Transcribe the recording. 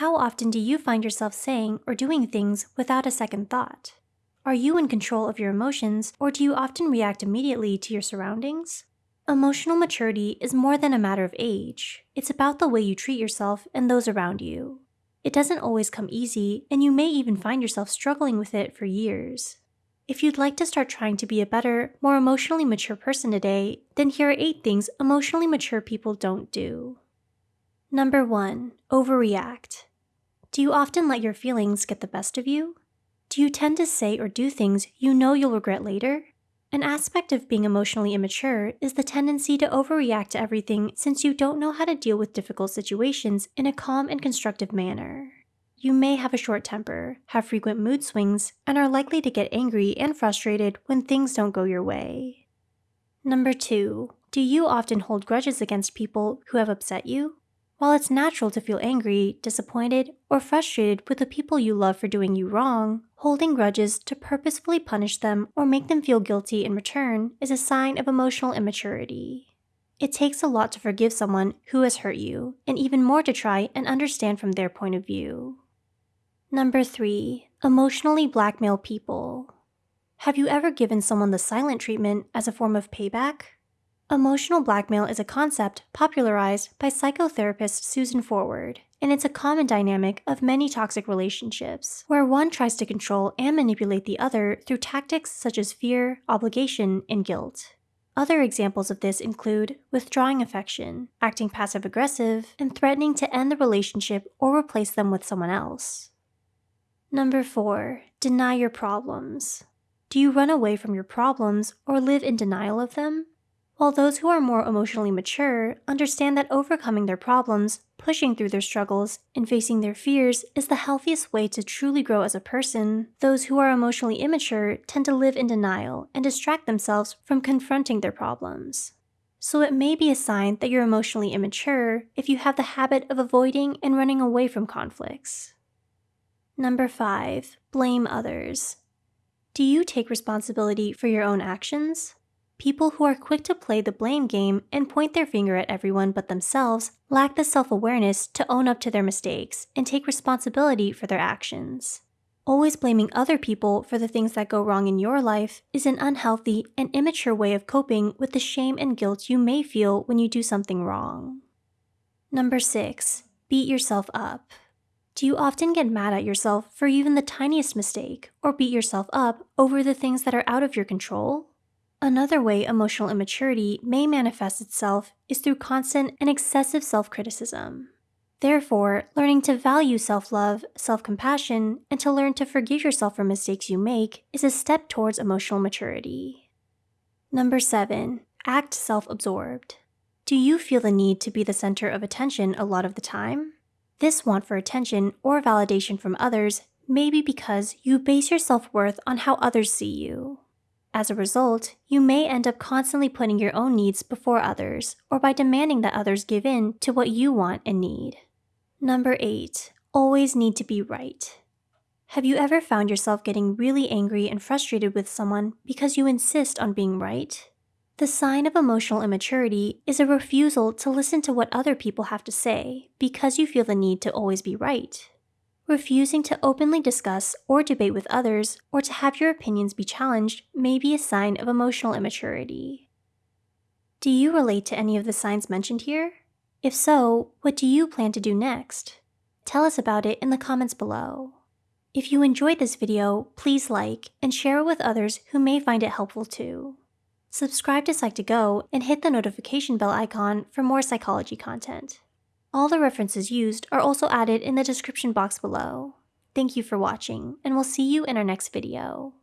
How often do you find yourself saying or doing things without a second thought? Are you in control of your emotions, or do you often react immediately to your surroundings? Emotional maturity is more than a matter of age. It's about the way you treat yourself and those around you. It doesn't always come easy, and you may even find yourself struggling with it for years. If you'd like to start trying to be a better, more emotionally mature person today, then here are 8 things emotionally mature people don't do. Number 1. Overreact. Do you often let your feelings get the best of you? Do you tend to say or do things you know you'll regret later? An aspect of being emotionally immature is the tendency to overreact to everything since you don't know how to deal with difficult situations in a calm and constructive manner. You may have a short temper, have frequent mood swings, and are likely to get angry and frustrated when things don't go your way. Number 2. Do you often hold grudges against people who have upset you? While it's natural to feel angry, disappointed, or frustrated with the people you love for doing you wrong, holding grudges to purposefully punish them or make them feel guilty in return is a sign of emotional immaturity. It takes a lot to forgive someone who has hurt you, and even more to try and understand from their point of view. Number 3. Emotionally blackmail people. Have you ever given someone the silent treatment as a form of payback? Emotional blackmail is a concept popularized by psychotherapist Susan Forward, and it's a common dynamic of many toxic relationships, where one tries to control and manipulate the other through tactics such as fear, obligation, and guilt. Other examples of this include withdrawing affection, acting passive aggressive, and threatening to end the relationship or replace them with someone else. Number 4. Deny your problems. Do you run away from your problems or live in denial of them? While those who are more emotionally mature understand that overcoming their problems, pushing through their struggles, and facing their fears is the healthiest way to truly grow as a person, those who are emotionally immature tend to live in denial and distract themselves from confronting their problems. So it may be a sign that you're emotionally immature if you have the habit of avoiding and running away from conflicts. Number 5. Blame others. Do you take responsibility for your own actions? People who are quick to play the blame game and point their finger at everyone but themselves lack the self awareness to own up to their mistakes and take responsibility for their actions. Always blaming other people for the things that go wrong in your life is an unhealthy and immature way of coping with the shame and guilt you may feel when you do something wrong. Number 6. Beat yourself up. Do you often get mad at yourself for even the tiniest mistake or beat yourself up over the things that are out of your control? Another way emotional immaturity may manifest itself is through constant and excessive self criticism. Therefore, learning to value self love, self compassion, and to learn to forgive yourself for mistakes you make is a step towards emotional maturity. Number 7. Act self absorbed. Do you feel the need to be the center of attention a lot of the time? This want for attention or validation from others may be because you base your self worth on how others see you. As a result, you may end up constantly putting your own needs before others, or by demanding that others give in to what you want and need. Number 8. Always need to be right. Have you ever found yourself getting really angry and frustrated with someone because you insist on being right? The sign of emotional immaturity is a refusal to listen to what other people have to say because you feel the need to always be right. Refusing to openly discuss or debate with others or to have your opinions be challenged may be a sign of emotional immaturity. Do you relate to any of the signs mentioned here? If so, what do you plan to do next? Tell us about it in the comments below. If you enjoyed this video, please like and share it with others who may find it helpful too. Subscribe to Psych2Go and hit the notification bell icon for more psychology content. All the references used are also added in the description box below. Thank you for watching, and we'll see you in our next video.